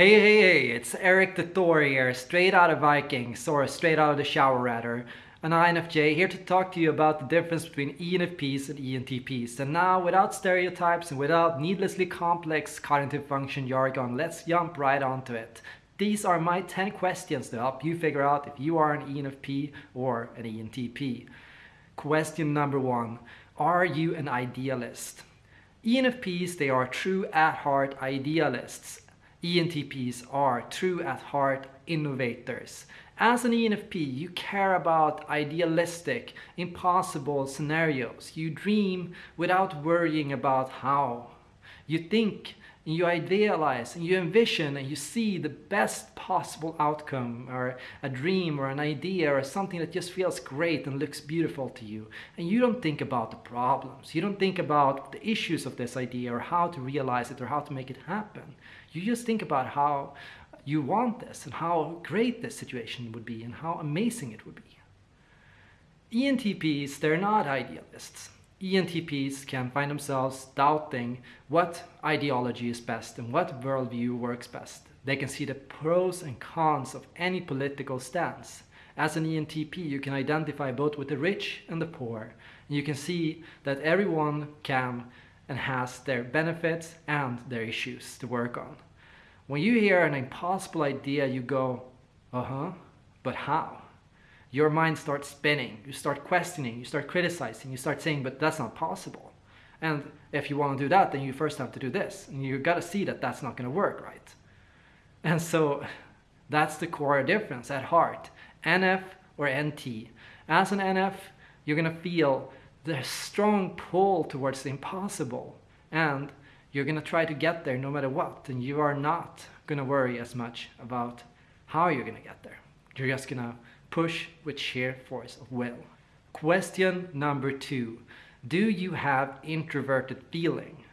Hey, hey, hey, it's Eric the Thor here, straight out of Vikings, or straight out of the shower rather, an INFJ here to talk to you about the difference between ENFPs and ENTPs. And now, without stereotypes and without needlessly complex cognitive function jargon, let's jump right onto it. These are my 10 questions to help you figure out if you are an ENFP or an ENTP. Question number one, are you an idealist? ENFPs, they are true at heart idealists ENTPs are true at heart innovators. As an ENFP, you care about idealistic, impossible scenarios. You dream without worrying about how. You think and you idealize and you envision and you see the best possible outcome or a dream or an idea or something that just feels great and looks beautiful to you. And you don't think about the problems. You don't think about the issues of this idea or how to realize it or how to make it happen. You just think about how you want this and how great this situation would be and how amazing it would be. ENTPs, they're not idealists. ENTPs can find themselves doubting what ideology is best and what worldview works best. They can see the pros and cons of any political stance. As an ENTP, you can identify both with the rich and the poor. And you can see that everyone can and has their benefits and their issues to work on. When you hear an impossible idea, you go, uh-huh, but how? Your mind starts spinning, you start questioning, you start criticizing, you start saying, but that's not possible. And if you want to do that, then you first have to do this. And you've got to see that that's not going to work, right? And so that's the core difference at heart. NF or NT. As an NF, you're going to feel the strong pull towards the impossible. And you're going to try to get there no matter what. And you are not going to worry as much about how you're going to get there. You're just going to push with sheer force of will. Question number two. Do you have introverted feeling?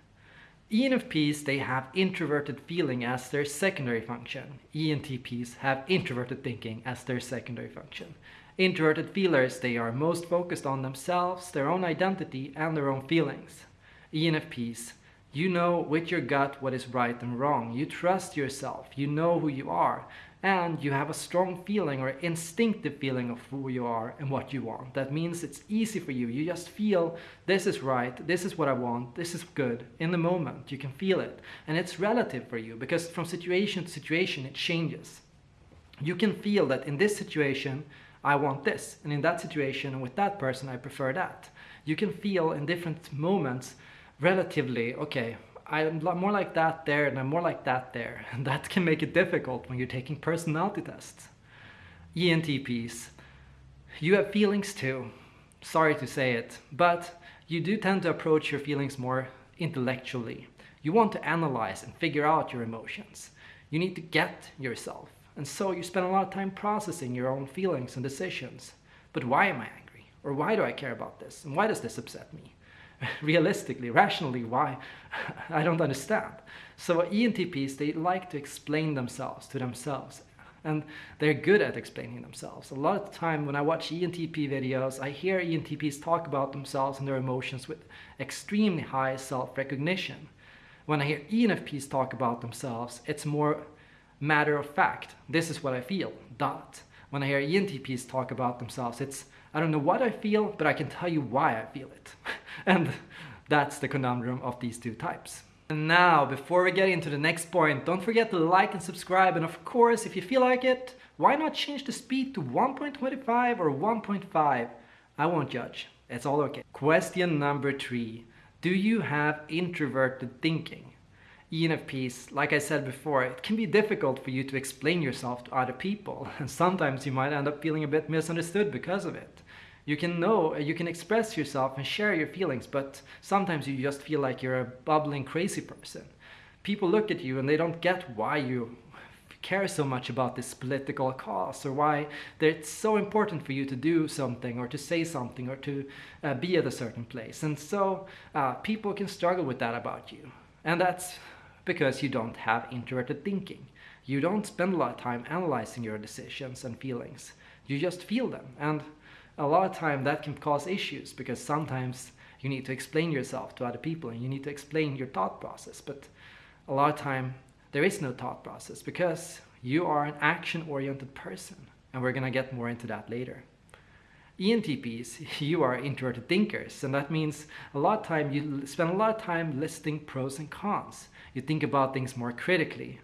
ENFPs, they have introverted feeling as their secondary function. ENTPs have introverted thinking as their secondary function. Introverted feelers, they are most focused on themselves, their own identity, and their own feelings. ENFPs, you know with your gut what is right and wrong. You trust yourself. You know who you are and you have a strong feeling or instinctive feeling of who you are and what you want. That means it's easy for you. You just feel this is right, this is what I want, this is good in the moment. You can feel it. And it's relative for you because from situation to situation it changes. You can feel that in this situation I want this and in that situation with that person I prefer that. You can feel in different moments relatively, okay, I'm more like that there and I'm more like that there. And that can make it difficult when you're taking personality tests. ENTPs, you have feelings too. Sorry to say it, but you do tend to approach your feelings more intellectually. You want to analyze and figure out your emotions. You need to get yourself. And so you spend a lot of time processing your own feelings and decisions. But why am I angry? Or why do I care about this? And why does this upset me? realistically, rationally, why? I don't understand. So ENTPs, they like to explain themselves to themselves and they're good at explaining themselves. A lot of the time when I watch ENTP videos, I hear ENTPs talk about themselves and their emotions with extremely high self-recognition. When I hear ENFPs talk about themselves, it's more matter of fact. This is what I feel, dot. When I hear ENTPs talk about themselves, it's I don't know what I feel, but I can tell you why I feel it. and that's the conundrum of these two types. And now, before we get into the next point, don't forget to like and subscribe. And of course, if you feel like it, why not change the speed to 1.25 or 1.5? I won't judge. It's all okay. Question number three. Do you have introverted thinking? ENFPs, like I said before, it can be difficult for you to explain yourself to other people. And sometimes you might end up feeling a bit misunderstood because of it. You can know, you can express yourself and share your feelings, but sometimes you just feel like you're a bubbling crazy person. People look at you and they don't get why you care so much about this political cause or why it's so important for you to do something or to say something or to uh, be at a certain place. And so uh, people can struggle with that about you. And that's because you don't have introverted thinking. You don't spend a lot of time analyzing your decisions and feelings. You just feel them. And a lot of time that can cause issues because sometimes you need to explain yourself to other people and you need to explain your thought process. But a lot of time there is no thought process because you are an action-oriented person. And we're gonna get more into that later. ENTPs, you are introverted thinkers, and that means a lot of time you spend a lot of time listing pros and cons. You think about things more critically,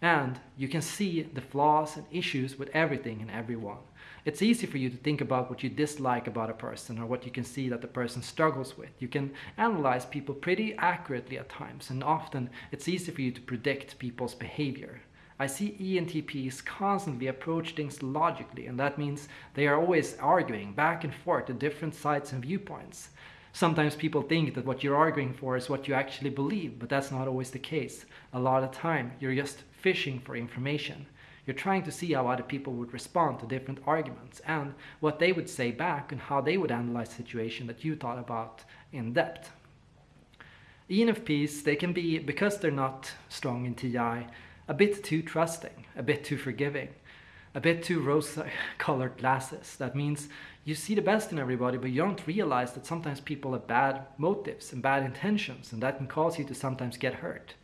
and you can see the flaws and issues with everything and everyone. It's easy for you to think about what you dislike about a person or what you can see that the person struggles with. You can analyze people pretty accurately at times, and often it's easy for you to predict people's behavior. I see ENTPs constantly approach things logically, and that means they are always arguing back and forth to different sides and viewpoints. Sometimes people think that what you're arguing for is what you actually believe, but that's not always the case. A lot of time, you're just fishing for information. You're trying to see how other people would respond to different arguments and what they would say back and how they would analyze the situation that you thought about in depth. ENFPs, they can be, because they're not strong in TI, a bit too trusting, a bit too forgiving, a bit too rose-colored glasses. That means you see the best in everybody, but you don't realize that sometimes people have bad motives and bad intentions, and that can cause you to sometimes get hurt.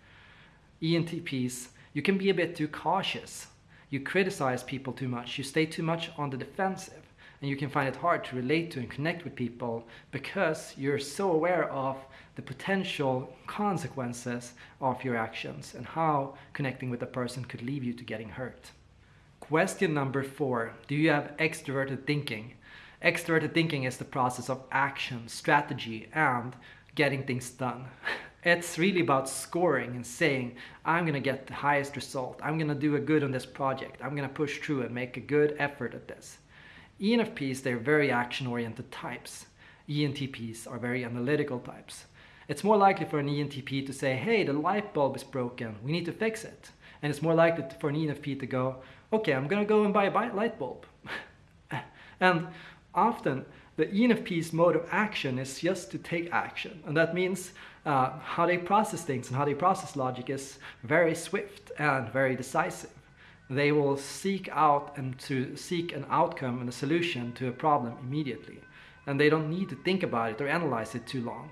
ENTPs, you can be a bit too cautious. You criticize people too much, you stay too much on the defensive, and you can find it hard to relate to and connect with people because you're so aware of the potential consequences of your actions and how connecting with a person could leave you to getting hurt. Question number four, do you have extroverted thinking? Extroverted thinking is the process of action, strategy, and getting things done. It's really about scoring and saying, I'm gonna get the highest result. I'm gonna do a good on this project. I'm gonna push through and make a good effort at this. ENFPs, they're very action-oriented types. ENTPs are very analytical types. It's more likely for an ENTP to say, hey, the light bulb is broken, we need to fix it. And it's more likely for an ENFP to go, okay, I'm gonna go and buy a light bulb. and often the ENFP's mode of action is just to take action. And that means uh, how they process things and how they process logic is very swift and very decisive. They will seek out and to seek an outcome and a solution to a problem immediately. And they don't need to think about it or analyze it too long.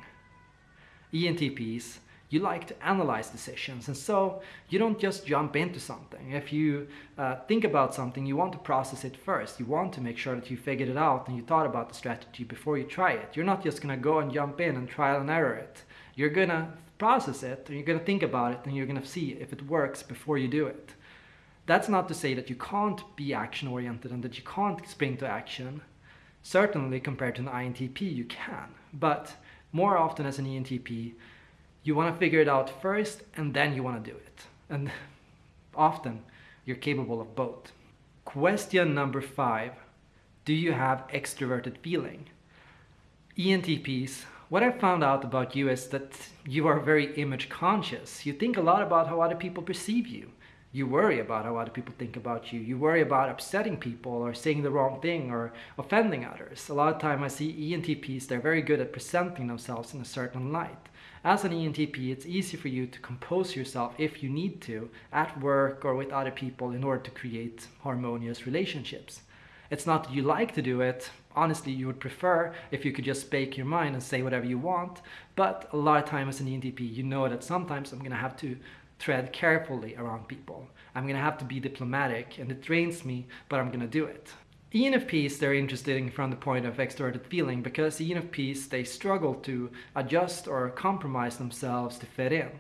ENTPs, you like to analyze decisions and so you don't just jump into something. If you uh, think about something, you want to process it first. You want to make sure that you figured it out and you thought about the strategy before you try it. You're not just gonna go and jump in and trial and error it. You're gonna process it and you're gonna think about it and you're gonna see if it works before you do it. That's not to say that you can't be action oriented and that you can't spring to action. Certainly compared to an INTP you can, but more often as an ENTP, you want to figure it out first and then you want to do it. And often you're capable of both. Question number five, do you have extroverted feeling? ENTPs, what I found out about you is that you are very image conscious. You think a lot about how other people perceive you. You worry about how other people think about you. You worry about upsetting people or saying the wrong thing or offending others. A lot of time I see ENTPs, they're very good at presenting themselves in a certain light. As an ENTP, it's easy for you to compose yourself if you need to at work or with other people in order to create harmonious relationships. It's not that you like to do it, honestly you would prefer if you could just speak your mind and say whatever you want, but a lot of times as an ENTP you know that sometimes I'm going to have to tread carefully around people. I'm going to have to be diplomatic and it drains me, but I'm going to do it. ENFPs, they're interesting from the point of extroverted feeling because ENFPs, they struggle to adjust or compromise themselves to fit in.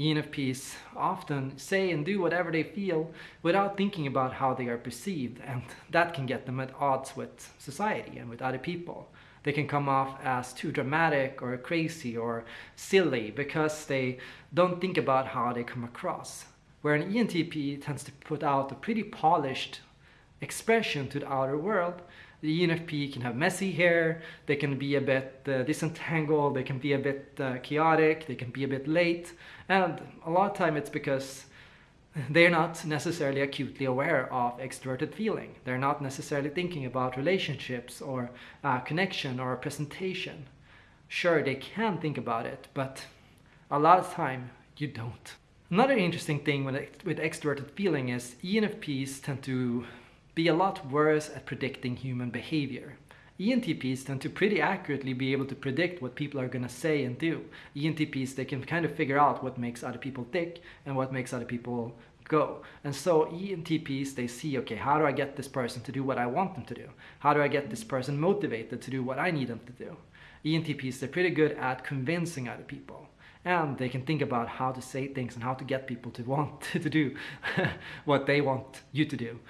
ENFPs often say and do whatever they feel without thinking about how they are perceived and that can get them at odds with society and with other people. They can come off as too dramatic or crazy or silly because they don't think about how they come across. Where an ENTP tends to put out a pretty polished expression to the outer world. The ENFP can have messy hair, they can be a bit uh, disentangled, they can be a bit uh, chaotic, they can be a bit late, and a lot of time it's because they're not necessarily acutely aware of extroverted feeling. They're not necessarily thinking about relationships or uh, connection or presentation. Sure, they can think about it, but a lot of time you don't. Another interesting thing with, with extroverted feeling is ENFPs tend to be a lot worse at predicting human behavior. ENTPs tend to pretty accurately be able to predict what people are going to say and do. ENTPs, they can kind of figure out what makes other people tick and what makes other people go. And so ENTPs, they see, okay, how do I get this person to do what I want them to do? How do I get this person motivated to do what I need them to do? ENTPs, they're pretty good at convincing other people. And they can think about how to say things and how to get people to want to do what they want you to do.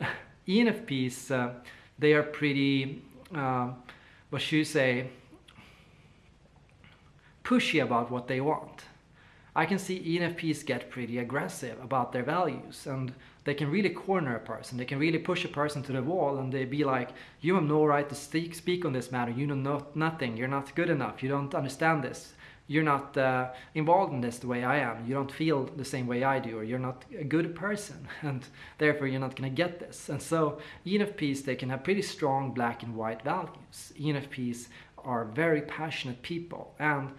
ENFPs, uh, they are pretty, uh, what should you say, pushy about what they want. I can see ENFPs get pretty aggressive about their values and they can really corner a person. They can really push a person to the wall and they be like, you have no right to speak, on this matter. You know no, nothing. You're not good enough. You don't understand this. You're not uh, involved in this the way I am. You don't feel the same way I do or you're not a good person and therefore you're not going to get this. And so ENFPs, they can have pretty strong black and white values. ENFPs are very passionate people and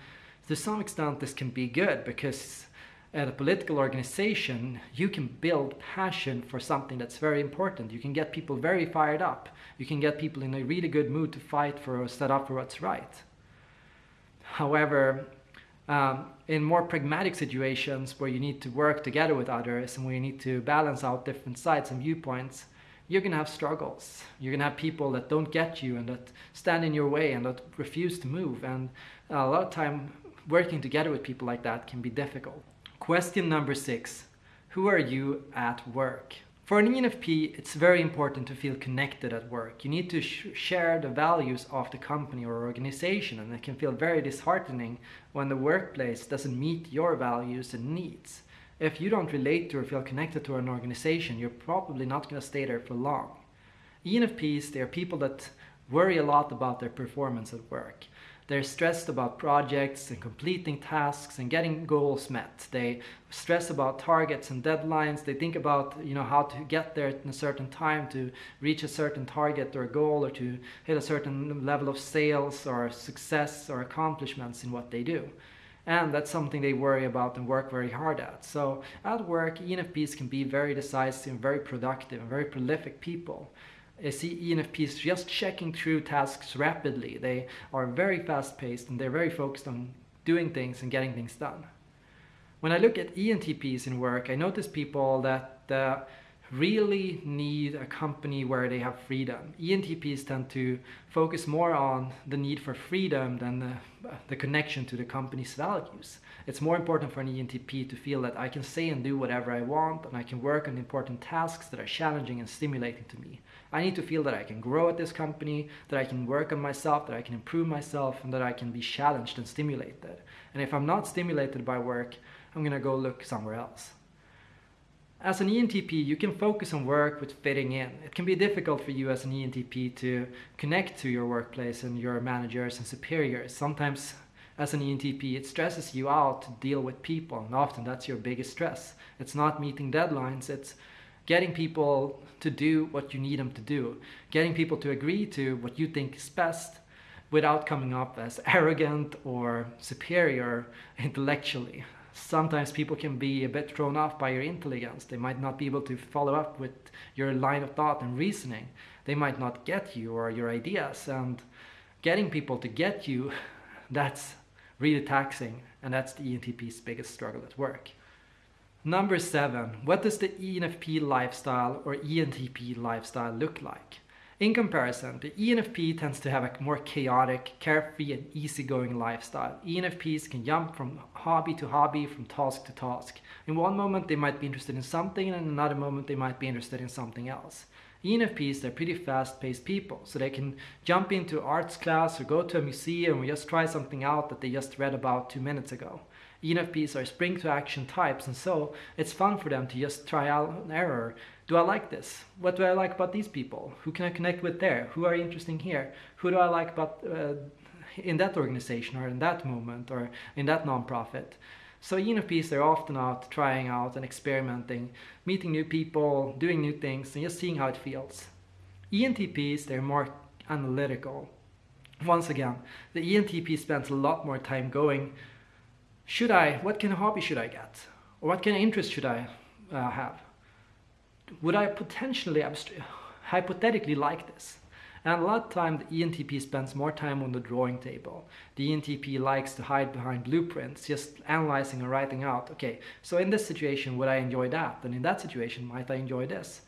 to some extent this can be good because at a political organization you can build passion for something that's very important you can get people very fired up you can get people in a really good mood to fight for or set up for what's right however um, in more pragmatic situations where you need to work together with others and where you need to balance out different sides and viewpoints you're going to have struggles. You're going to have people that don't get you and that stand in your way and that refuse to move. And a lot of time working together with people like that can be difficult. Question number six. Who are you at work? For an ENFP, it's very important to feel connected at work. You need to sh share the values of the company or organization and it can feel very disheartening when the workplace doesn't meet your values and needs. If you don't relate to or feel connected to an organization, you're probably not going to stay there for long. ENFPs, they are people that worry a lot about their performance at work. They're stressed about projects and completing tasks and getting goals met. They stress about targets and deadlines. They think about you know how to get there in a certain time to reach a certain target or goal or to hit a certain level of sales or success or accomplishments in what they do. And that's something they worry about and work very hard at. So at work, ENFPs can be very decisive, very productive, and very prolific people. I see ENFPs just checking through tasks rapidly. They are very fast paced and they're very focused on doing things and getting things done. When I look at ENTPs in work, I notice people that uh, really need a company where they have freedom. ENTPs tend to focus more on the need for freedom than the, the, connection to the company's values. It's more important for an ENTP to feel that I can say and do whatever I want and I can work on important tasks that are challenging and stimulating to me. I need to feel that I can grow at this company, that I can work on myself, that I can improve myself and that I can be challenged and stimulated. And if I'm not stimulated by work, I'm gonna go look somewhere else. As an ENTP, you can focus on work with fitting in. It can be difficult for you as an ENTP to connect to your workplace and your managers and superiors. Sometimes as an ENTP, it stresses you out to deal with people, and often that's your biggest stress. It's not meeting deadlines, it's getting people to do what you need them to do, getting people to agree to what you think is best without coming up as arrogant or superior intellectually sometimes people can be a bit thrown off by your intelligence. They might not be able to follow up with your line of thought and reasoning. They might not get you or your ideas. And getting people to get you, that's really taxing. And that's the ENTP's biggest struggle at work. Number seven, what does the ENFP lifestyle or ENTP lifestyle look like? In comparison, the ENFP tends to have a more chaotic, carefree and easygoing lifestyle. ENFPs can jump from hobby to hobby, from task to task. In one moment they might be interested in something and in another moment they might be interested in something else. ENFPs, they're pretty fast-paced people, so they can jump into arts class or go to a museum or just try something out that they just read about two minutes ago. ENFPs are spring to action types and so it's fun for them to just try out and error. Do I like this? What do I like about these people? Who can I connect with there? Who are interesting here? Who do I like about uh, in that organization or in that movement or in that nonprofit? So ENFPs are often out trying out and experimenting, meeting new people, doing new things and just seeing how it feels. ENTPs, they're more analytical. Once again, the ENTP spends a lot more time going should I, what kind of hobby should I get? Or what kind of interest should I uh, have? Would I potentially, hypothetically like this? And a lot of time the ENTP spends more time on the drawing table. The ENTP likes to hide behind blueprints, just analyzing and writing out, okay, so in this situation would I enjoy that? And in that situation might I enjoy this?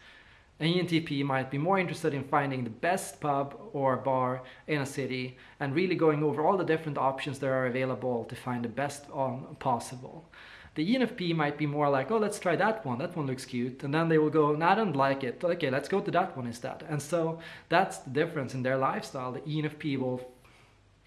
An ENTP might be more interested in finding the best pub or bar in a city and really going over all the different options that are available to find the best possible. The ENFP might be more like, oh, let's try that one. That one looks cute. And then they will go, no, I don't like it. Okay, let's go to that one instead. And so that's the difference in their lifestyle. The ENFP will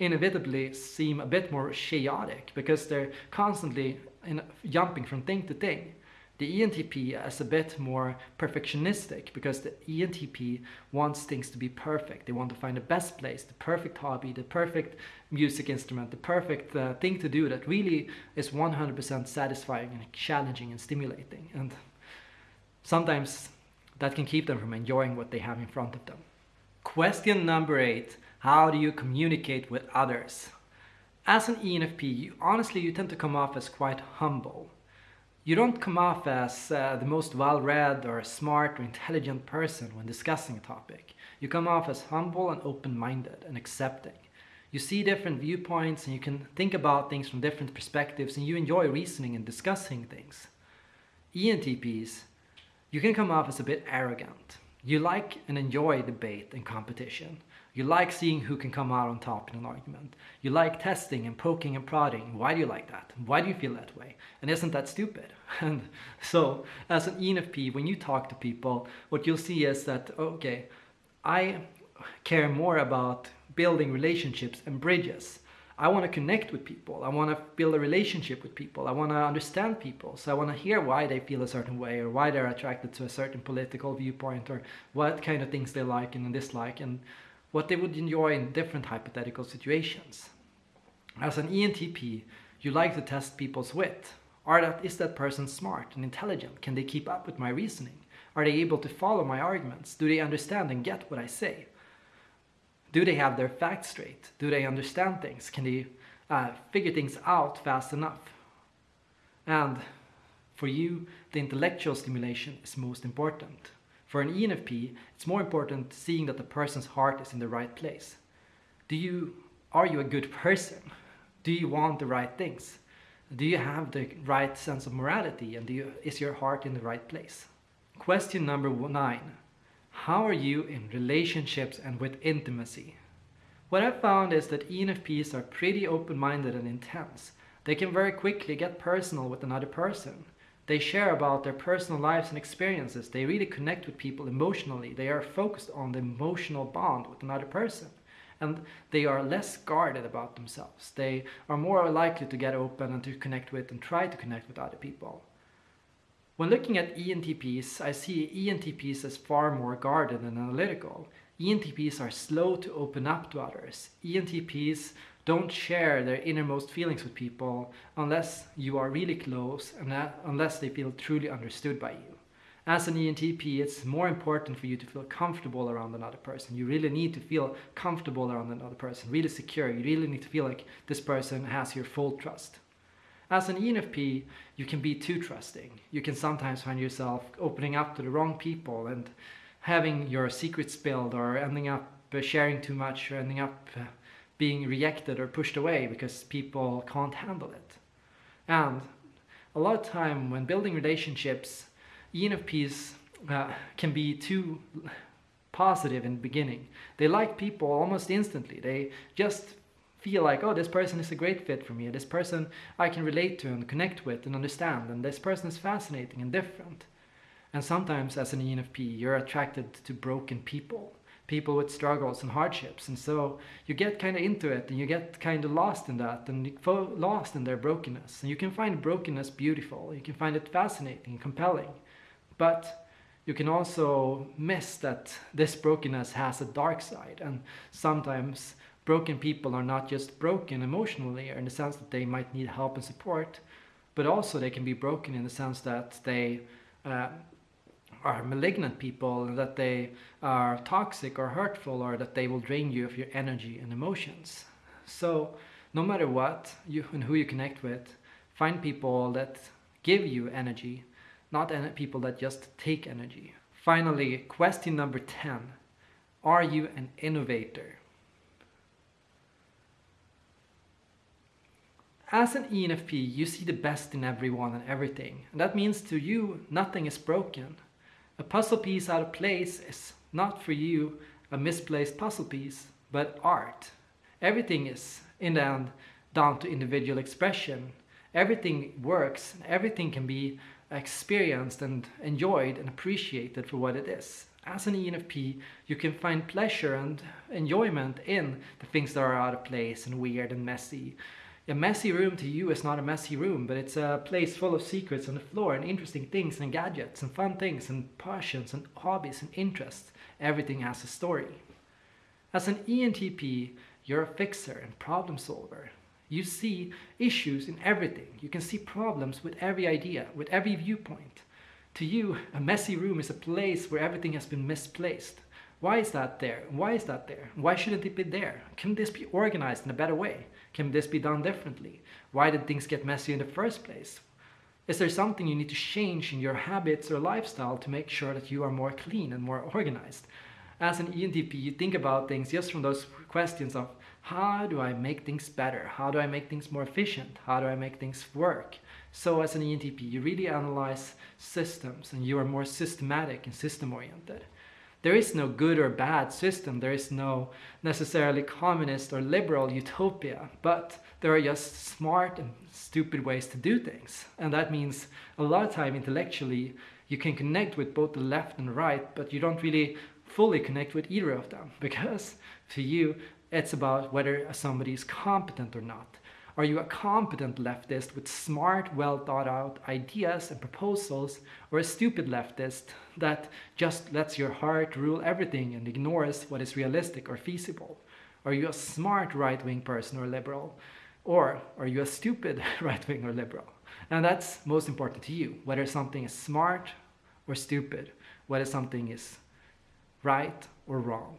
inevitably seem a bit more chaotic because they're constantly in, jumping from thing to thing. The ENTP is a bit more perfectionistic because the ENTP wants things to be perfect. They want to find the best place, the perfect hobby, the perfect music instrument, the perfect uh, thing to do that really is 100% satisfying and challenging and stimulating. And sometimes that can keep them from enjoying what they have in front of them. Question number eight, how do you communicate with others? As an ENFP, you, honestly, you tend to come off as quite humble you don't come off as uh, the most well-read or smart or intelligent person when discussing a topic. You come off as humble and open-minded and accepting. You see different viewpoints and you can think about things from different perspectives and you enjoy reasoning and discussing things. ENTPs, you can come off as a bit arrogant. You like and enjoy debate and competition. You like seeing who can come out on top in an argument. You like testing and poking and prodding. Why do you like that? Why do you feel that way? And isn't that stupid? And so, as an ENFP, when you talk to people, what you'll see is that, okay, I care more about building relationships and bridges. I want to connect with people. I want to build a relationship with people. I want to understand people. So I want to hear why they feel a certain way or why they're attracted to a certain political viewpoint or what kind of things they like and dislike. And what they would enjoy in different hypothetical situations. As an ENTP, you like to test people's wit. Are that, is that person smart and intelligent? Can they keep up with my reasoning? Are they able to follow my arguments? Do they understand and get what I say? Do they have their facts straight? Do they understand things? Can they uh, figure things out fast enough? And for you, the intellectual stimulation is most important. For an ENFP, it's more important seeing that the person's heart is in the right place. Do you, are you a good person? Do you want the right things? Do you have the right sense of morality and you, is your heart in the right place? Question number nine. How are you in relationships and with intimacy? What I've found is that ENFPs are pretty open-minded and intense. They can very quickly get personal with another person. They share about their personal lives and experiences. They really connect with people emotionally. They are focused on the emotional bond with another person. And they are less guarded about themselves. They are more likely to get open and to connect with and try to connect with other people. When looking at ENTPs, I see ENTPs as far more guarded and analytical. ENTPs are slow to open up to others. ENTPs don't share their innermost feelings with people unless you are really close and unless they feel truly understood by you. As an ENTP, it's more important for you to feel comfortable around another person. You really need to feel comfortable around another person, really secure. You really need to feel like this person has your full trust. As an ENFP, you can be too trusting. You can sometimes find yourself opening up to the wrong people and having your secrets spilled or ending up sharing too much or ending up being rejected or pushed away because people can't handle it. And a lot of time when building relationships, ENFPs uh, can be too positive in the beginning. They like people almost instantly. They just feel like, oh, this person is a great fit for me. This person I can relate to and connect with and understand. And this person is fascinating and different. And sometimes as an ENFP, you're attracted to broken people people with struggles and hardships. And so you get kind of into it and you get kind of lost in that and lost in their brokenness. And you can find brokenness beautiful. You can find it fascinating, compelling. But you can also miss that this brokenness has a dark side. And sometimes broken people are not just broken emotionally or in the sense that they might need help and support, but also they can be broken in the sense that they uh, are malignant people that they are toxic or hurtful or that they will drain you of your energy and emotions. So no matter what you and who you connect with, find people that give you energy, not people that just take energy. Finally, question number 10. Are you an innovator? As an ENFP, you see the best in everyone and everything. And that means to you, nothing is broken. A puzzle piece out of place is not for you a misplaced puzzle piece, but art. Everything is, in the end, down to individual expression. Everything works, everything can be experienced and enjoyed and appreciated for what it is. As an ENFP, you can find pleasure and enjoyment in the things that are out of place and weird and messy a messy room to you is not a messy room, but it's a place full of secrets on the floor and interesting things and gadgets and fun things and passions and hobbies and interests. Everything has a story. As an ENTP, you're a fixer and problem solver. You see issues in everything. You can see problems with every idea, with every viewpoint. To you, a messy room is a place where everything has been misplaced. Why is that there? Why is that there? Why shouldn't it be there? Can this be organized in a better way? Can this be done differently? Why did things get messy in the first place? Is there something you need to change in your habits or lifestyle to make sure that you are more clean and more organized? As an ENTP, you think about things just from those questions of how do I make things better? How do I make things more efficient? How do I make things work? So as an ENTP, you really analyze systems and you are more systematic and system oriented. There is no good or bad system. There is no necessarily communist or liberal utopia, but there are just smart and stupid ways to do things. And that means a lot of time intellectually you can connect with both the left and right, but you don't really fully connect with either of them because to you it's about whether somebody is competent or not. Are you a competent leftist with smart, well thought out ideas and proposals, or a stupid leftist that just lets your heart rule everything and ignores what is realistic or feasible? Are you a smart right wing person or liberal? Or are you a stupid right wing or liberal? And that's most important to you, whether something is smart or stupid, whether something is right or wrong.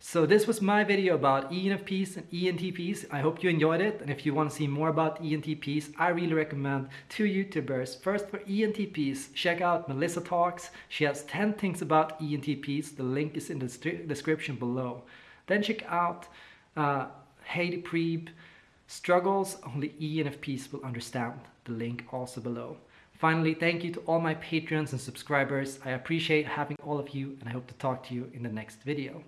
So this was my video about ENFPs and ENTPs. I hope you enjoyed it. And if you want to see more about ENTPs, I really recommend two YouTubers. First for ENTPs, check out Melissa Talks. She has 10 things about ENTPs. The link is in the description below. Then check out uh, Heidi Priebe, Struggles Only ENFPs Will Understand. The link also below. Finally, thank you to all my patrons and subscribers. I appreciate having all of you and I hope to talk to you in the next video.